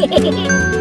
Hehehehe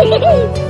Hả?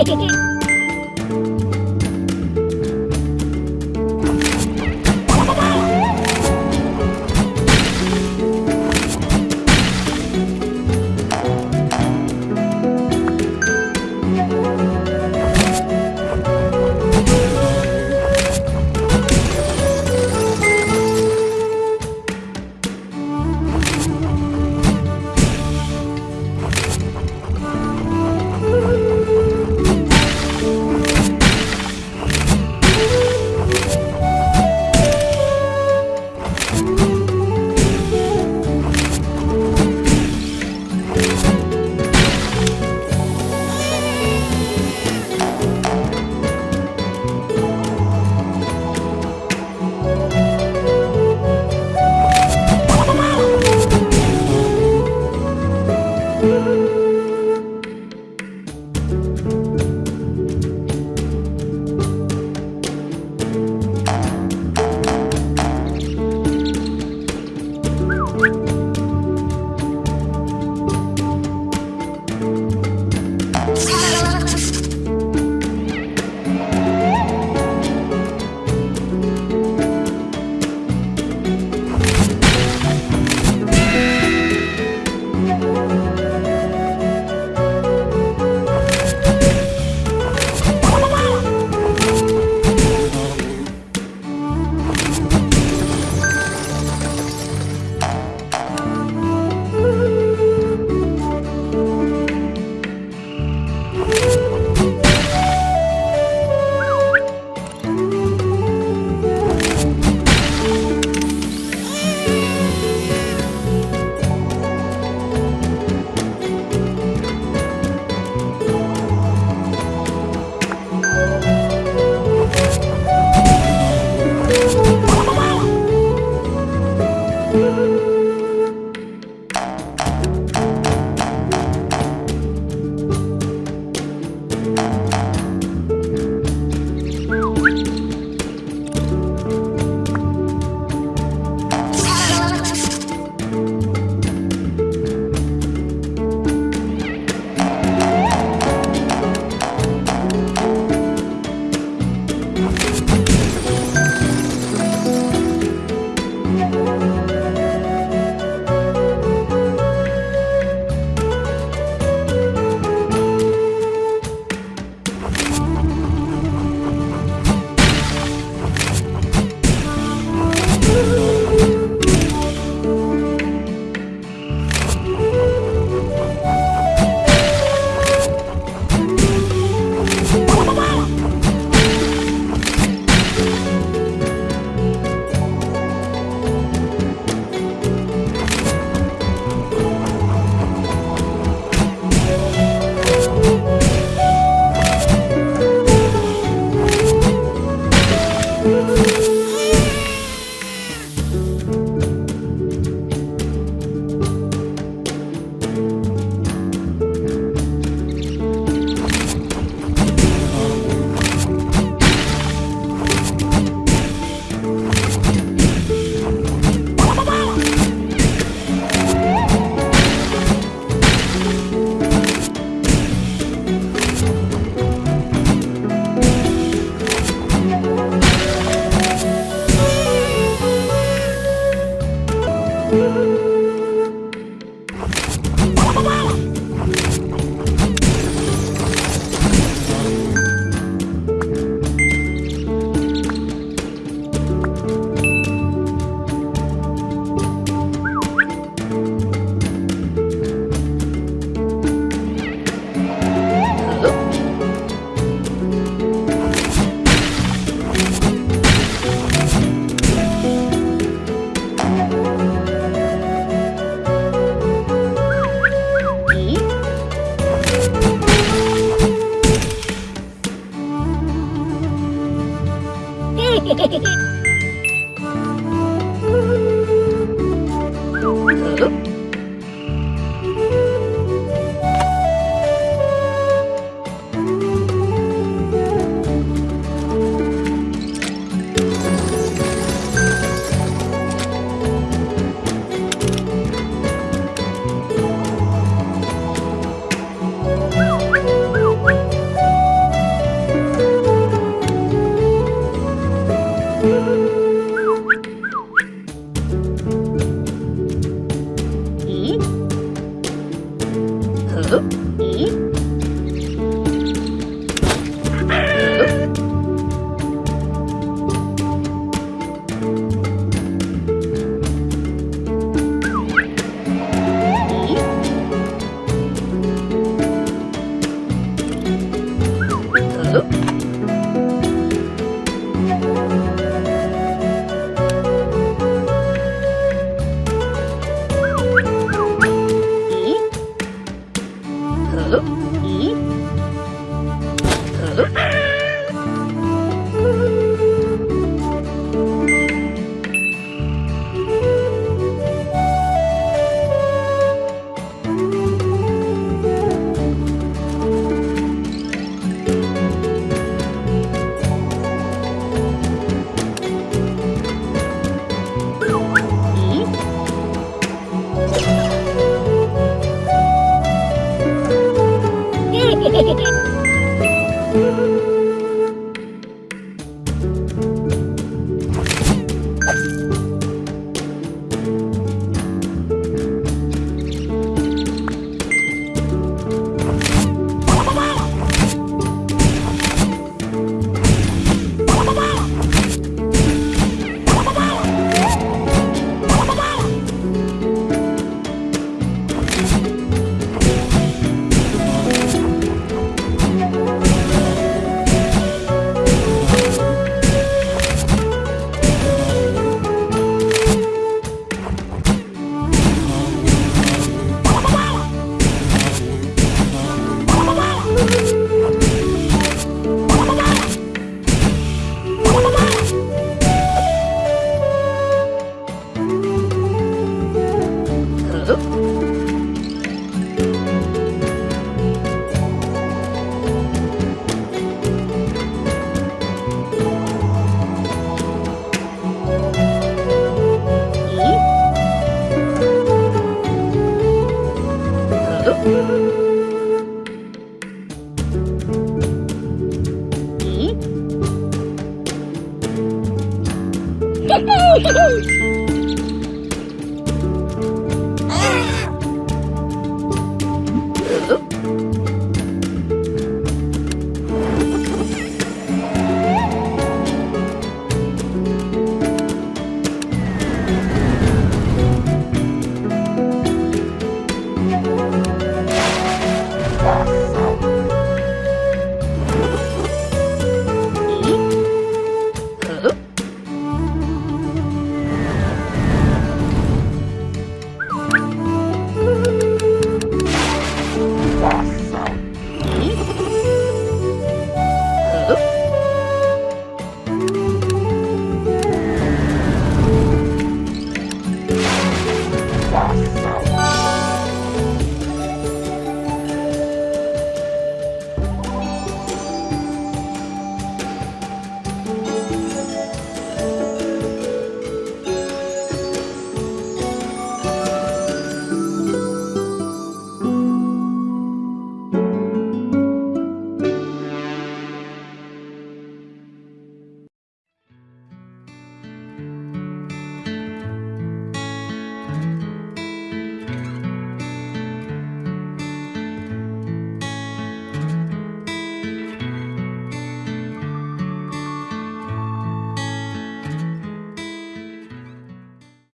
Hehehehe